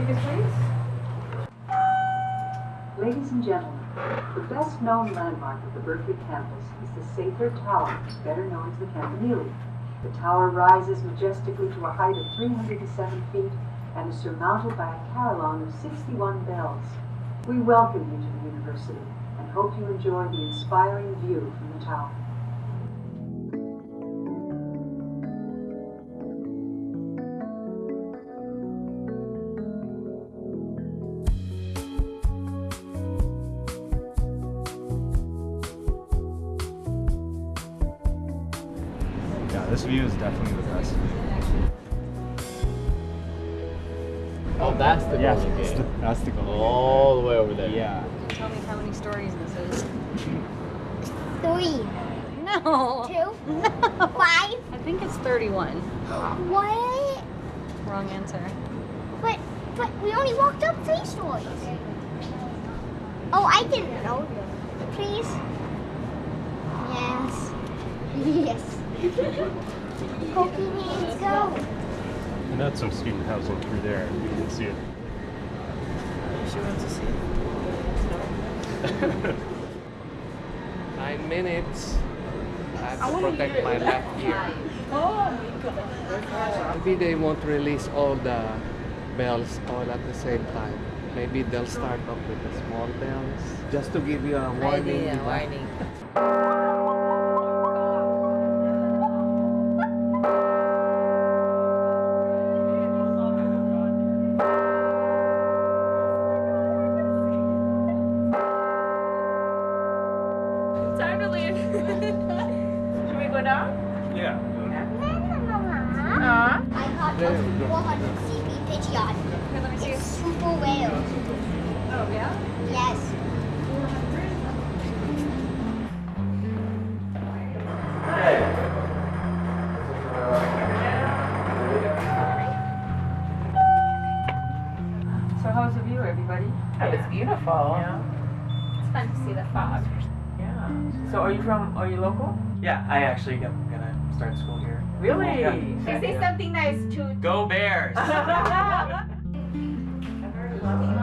Tickets, please. Ladies and gentlemen, the best known landmark of the Berkeley campus is the Sather Tower, better known as the Campanile. The tower rises majestically to a height of 307 feet and is surmounted by a carillon of 61 bells. We welcome you to the university and hope you enjoy the inspiring view from the tower. This view is definitely the best. Oh, that's the Yeah, Golden that's Gate. the, that's the goal. All the way over there. Yeah. Tell me how many stories this is. Three. No. Two. No. Five. I think it's 31. What? Wrong answer. But but we only walked up three stories. Oh, I didn't know. Please. Yes. Yes. Pokey hands go. And that's some student housing through there. You can see it. She wants to see. Nine minutes. I have to protect my left ear. Oh my god. Maybe they won't release all the bells all at the same time. Maybe they'll start off with the small bells just to give you a warning. Idea, di warning. Should we go down? Yeah. Uh, I caught a 400 CP pigeon. okay, let me see. It's super whale. Oh, yeah? Yes. So how's the view, everybody? That was beautiful. Yeah. It's fun to see the fog. Yeah. So are you from, are you local? Yeah, I actually am gonna start school here. Really? Yeah. Should I say something nice to Go Bears! Love you,